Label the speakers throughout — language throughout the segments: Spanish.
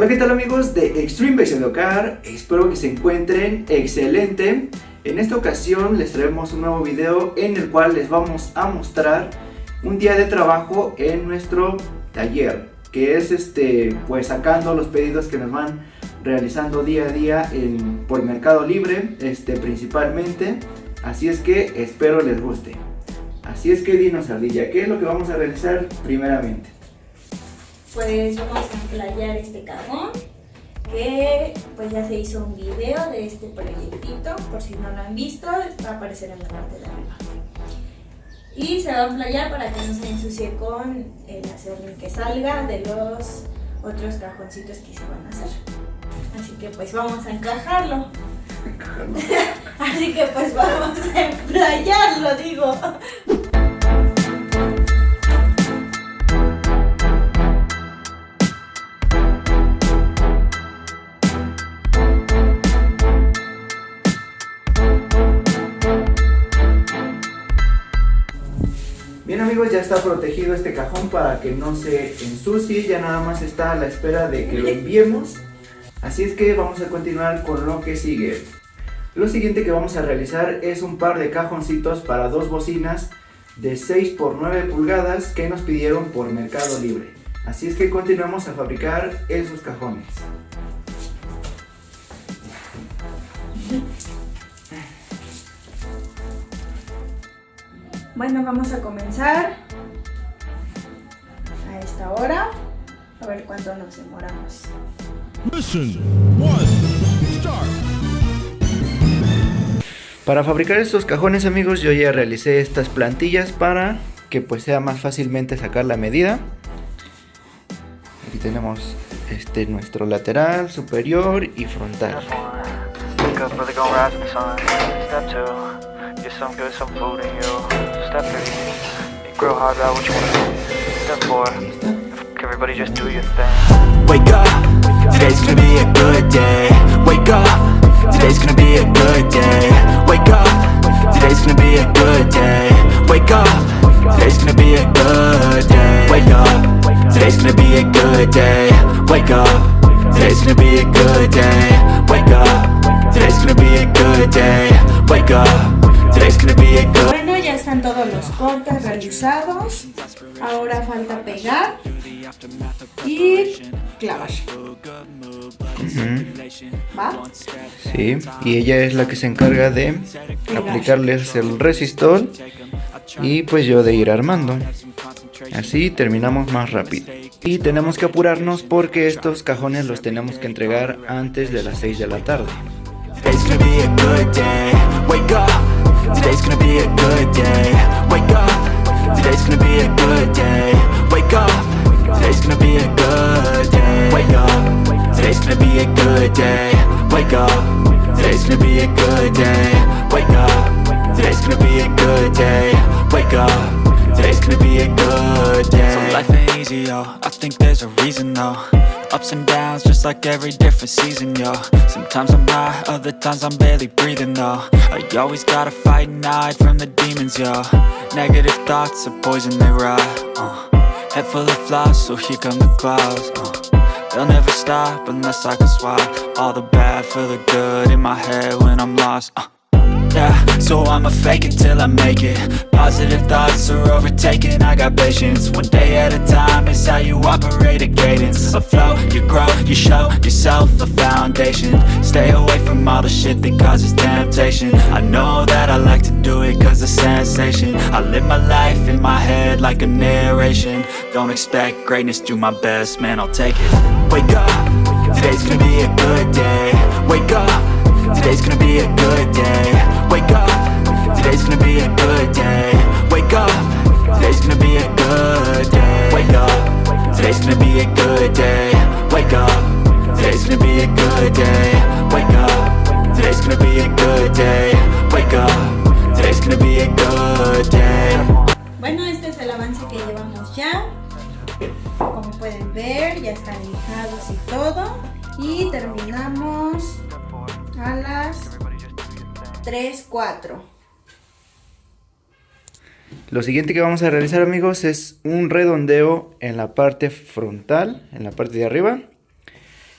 Speaker 1: Hola qué tal amigos de Extreme Base Educar, espero que se encuentren excelente. En esta ocasión les traemos un nuevo video en el cual les vamos a mostrar un día de trabajo en nuestro taller que es este pues sacando los pedidos que nos van realizando día a día en, por Mercado Libre este principalmente así es que espero les guste así es que dinos Ardilla, ¿qué es lo que vamos a realizar primeramente?
Speaker 2: Pues vamos a emplayar este cajón que pues ya se hizo un video de este proyectito por si no lo han visto va a aparecer en la parte de arriba. Y se va a emplayar para que no se ensucie con el acerrín que salga de los otros cajoncitos que se van a hacer. Así que pues vamos a encajarlo. Así que pues vamos a emplayarlo digo
Speaker 1: está protegido este cajón para que no se ensucie, ya nada más está a la espera de que lo enviemos. Así es que vamos a continuar con lo que sigue. Lo siguiente que vamos a realizar es un par de cajoncitos para dos bocinas de 6 por 9 pulgadas que nos pidieron por Mercado Libre. Así es que continuamos a fabricar esos cajones.
Speaker 2: Bueno, vamos a comenzar a esta hora. A ver cuánto nos demoramos.
Speaker 1: Para fabricar estos cajones amigos yo ya realicé estas plantillas para que pues sea más fácilmente sacar la medida. Aquí tenemos este nuestro lateral, superior y frontal. Get some everybody just do your thing. Wake up, today's gonna be a good day. Wake up, today's gonna be a good day. Wake up, today's gonna be a good day. Wake up, today's gonna be a good day. Wake up, today's gonna be a good day. Wake up, today's gonna be a good day. Wake up, today's gonna be a good day. Wake up.
Speaker 2: Bueno, ya están todos los cortes realizados. Ahora falta pegar y clavar. ¿Va?
Speaker 1: Sí, y ella es la que se encarga de aplicarles el resistol y pues yo de ir armando. Así terminamos más rápido. Y tenemos que apurarnos porque estos cajones los tenemos que entregar antes de las 6 de la tarde. Today's gonna be a good day. Wake up Today's gonna be a good day. Wake up. Today's gonna be a good day. Wake up. Today's gonna be a good day. Wake up. Today's gonna be a good day. Wake up. Today's gonna be a good day. So life ain't easy, yo. I think there's a reason, though. Ups and downs, just like every different season, yo. Sometimes I'm high, other times I'm barely breathing, though. I always gotta fight and hide from the demons, yo. Negative thoughts are poison, they rot, uh. Head full of flies, so here come the clouds, uh. They'll never stop unless I can swap All the bad for the good in my head when I'm lost, uh So I'ma fake it till I make it. Positive thoughts are overtaken, I got patience. One day at a time is how you operate a cadence. A flow, you grow, you show yourself a foundation. Stay away from all the shit that causes temptation. I know that I like to do it cause it's sensation. I live my life in my head like a narration. Don't expect greatness, do my best, man I'll take it. Wake up, today's gonna be a good day
Speaker 2: Y terminamos a las 3, 4.
Speaker 1: Lo siguiente que vamos a realizar amigos es un redondeo en la parte frontal, en la parte de arriba.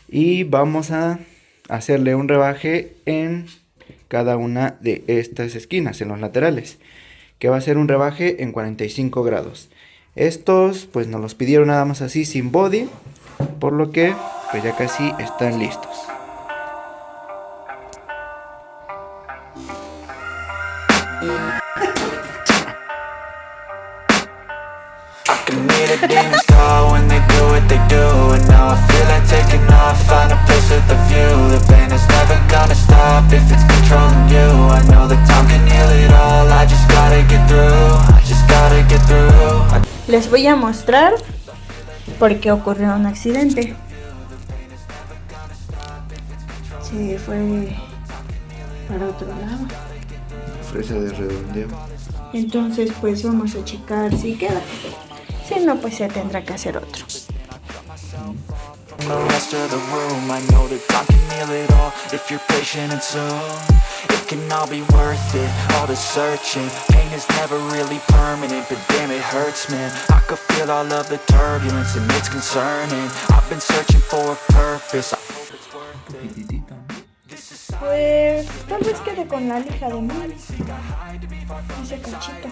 Speaker 3: Y vamos a hacerle un rebaje en cada una de estas esquinas, en los laterales. Que va a ser un rebaje en 45 grados. Estos pues nos los pidieron nada más así sin body. Por lo que pues ya casi están listos.
Speaker 2: Les voy a mostrar por qué ocurrió un accidente. Se fue para otro lado.
Speaker 3: Fresa de redondeo.
Speaker 2: Entonces pues vamos a checar si queda. Si no pues se tendrá que hacer otro. the rest of the room I know that can heal it all if you're patient and soon It can all be worth it, all the searching Pain is never really permanent, but damn it hurts man I could feel all of the turbulence and it's concerning I've been searching for a purpose, I hope it's worth it Pues tal vez quede con la lija de mí Ese cachito.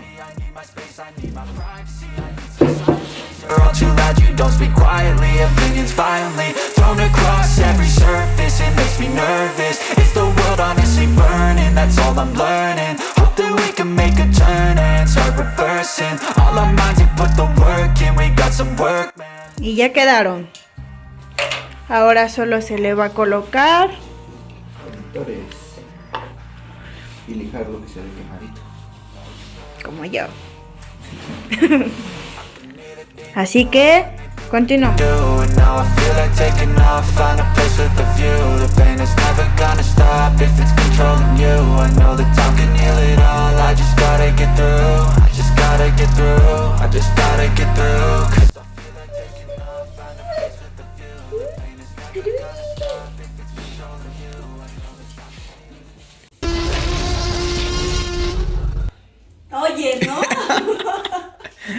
Speaker 1: All too loud, you don't speak quietly. Opinions violently thrown across every surface. It makes me nervous. Is the world honestly burning? That's all I'm learning. Hope that we can make a turn and start reversing. All our minds and put the work in. We got some work, man.
Speaker 2: Y ya quedaron. Ahora solo se le va a colocar
Speaker 3: Conectores Y lijar lo que se ve quemadito.
Speaker 2: Como yo. Así que, continuamos.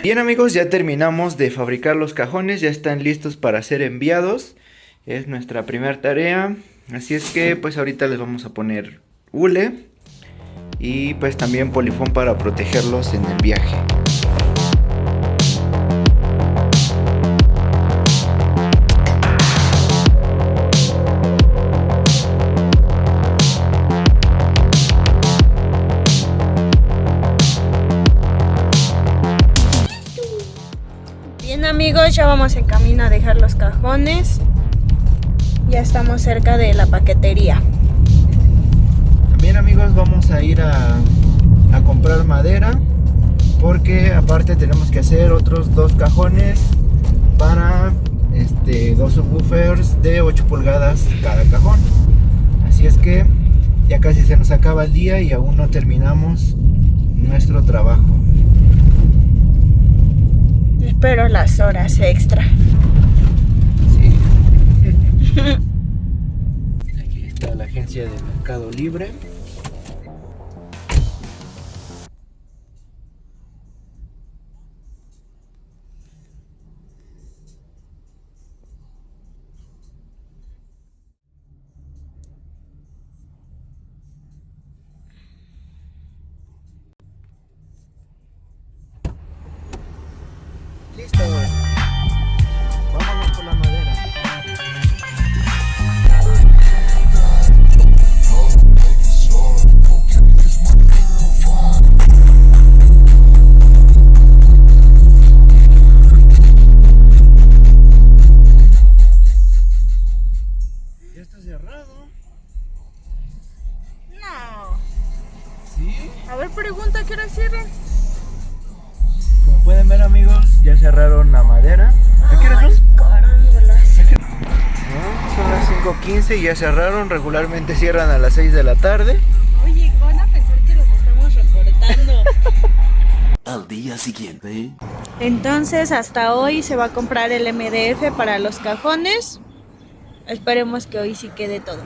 Speaker 3: Bien amigos, ya terminamos de fabricar los cajones, ya están listos para ser enviados. Es nuestra primera tarea, así es que pues ahorita les vamos a poner hule y pues también polifón para protegerlos en el viaje.
Speaker 2: Ya vamos en camino a dejar los cajones. Ya estamos cerca de la paquetería.
Speaker 3: También amigos vamos a ir a, a comprar madera porque aparte tenemos que hacer otros dos cajones para este, dos subwoofers de 8 pulgadas cada cajón. Así es que ya casi se nos acaba el día y aún no terminamos nuestro trabajo
Speaker 2: pero las horas extra.
Speaker 3: Sí. Aquí está la agencia de Mercado Libre. 5.15 y ya cerraron. Regularmente cierran a las 6 de la tarde.
Speaker 2: Oye, van a pensar que los estamos reportando.
Speaker 1: Al día siguiente.
Speaker 2: Entonces, hasta hoy se va a comprar el MDF para los cajones. Esperemos que hoy sí quede todo.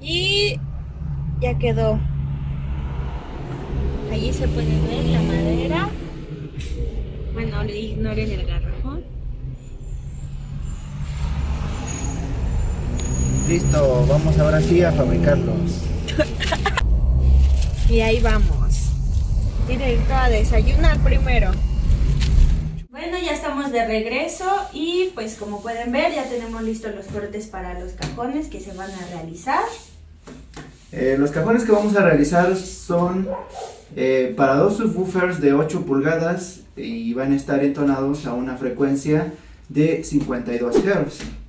Speaker 2: Y ya quedó. Allí se puede ver la madera. Bueno, ignoren el garrafón.
Speaker 3: Listo, vamos ahora sí a fabricarlos.
Speaker 2: y ahí vamos. Directo a desayunar primero. Bueno, ya estamos de regreso y pues como pueden ver ya tenemos listos los cortes para los cajones que se van a realizar.
Speaker 3: Eh, los cajones que vamos a realizar son eh, para dos subwoofers de 8 pulgadas y van a estar entonados a una frecuencia de 52 Hz.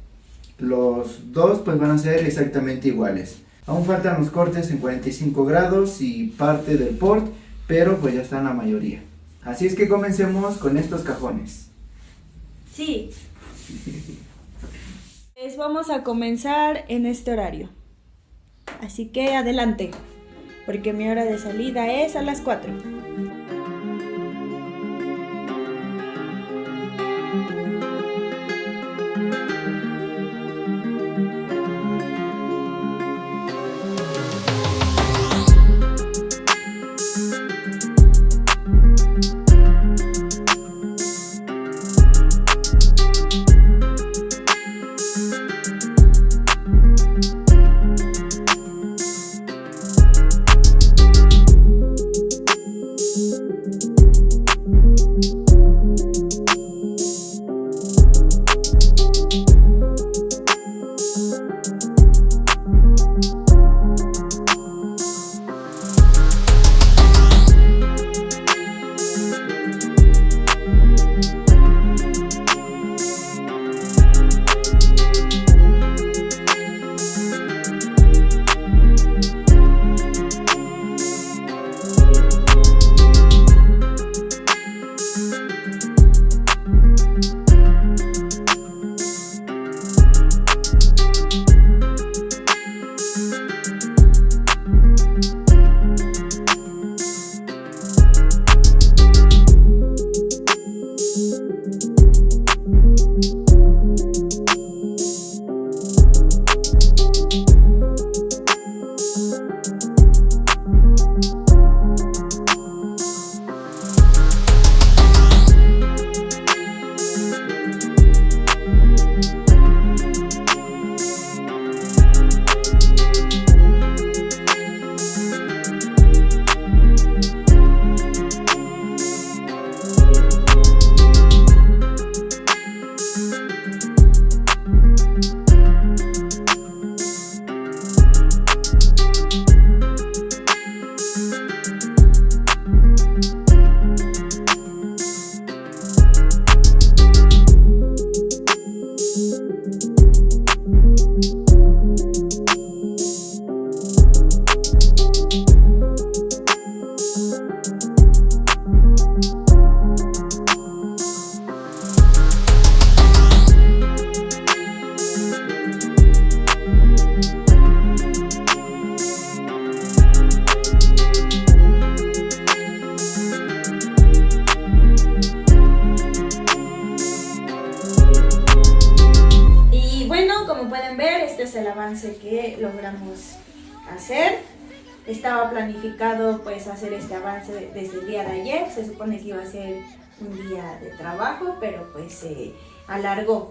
Speaker 3: Los dos pues van a ser exactamente iguales. Aún faltan los cortes en 45 grados y parte del port, pero pues ya están la mayoría. Así es que comencemos con estos cajones.
Speaker 2: Sí. Pues vamos a comenzar en este horario. Así que adelante, porque mi hora de salida es a las 4. Que logramos hacer. Estaba planificado pues hacer este avance desde el día de ayer, se supone que iba a ser un día de trabajo, pero pues se alargó.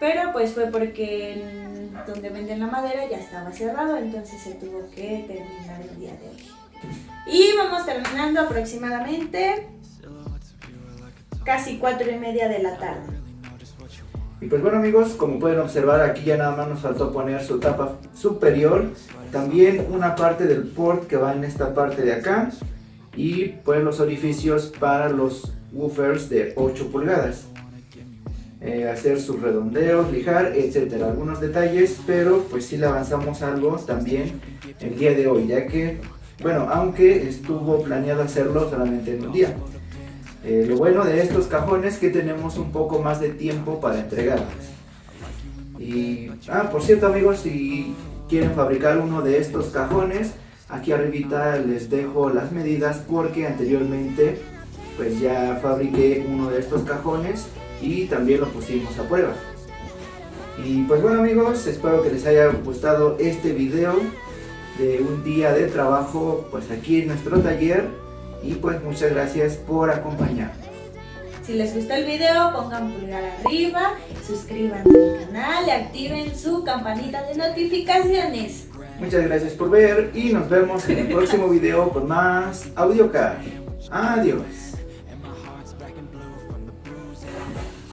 Speaker 2: Pero pues fue porque donde venden la madera ya estaba cerrado, entonces se tuvo que terminar el día de hoy. Y vamos terminando aproximadamente casi cuatro y media de la tarde.
Speaker 3: Y pues bueno amigos, como pueden observar aquí ya nada más nos faltó poner su tapa superior, también una parte del port que va en esta parte de acá y pues los orificios para los woofers de 8 pulgadas. Eh, hacer sus redondeos, lijar, etcétera, algunos detalles, pero pues sí le avanzamos algo también el día de hoy, ya que, bueno, aunque estuvo planeado hacerlo solamente en un día. Eh, lo bueno de estos cajones es que tenemos un poco más de tiempo para entregarlos. Y, ah, por cierto amigos, si quieren fabricar uno de estos cajones, aquí arribita les dejo las medidas porque anteriormente pues ya fabriqué uno de estos cajones y también lo pusimos a prueba. Y pues bueno amigos, espero que les haya gustado este video de un día de trabajo pues aquí en nuestro taller y pues muchas gracias por acompañarnos.
Speaker 2: Si les gustó el video, pongan pulgar arriba, suscríbanse al canal y activen su campanita de notificaciones.
Speaker 3: Muchas gracias por ver y nos vemos en el próximo video con más AudioCar. Adiós.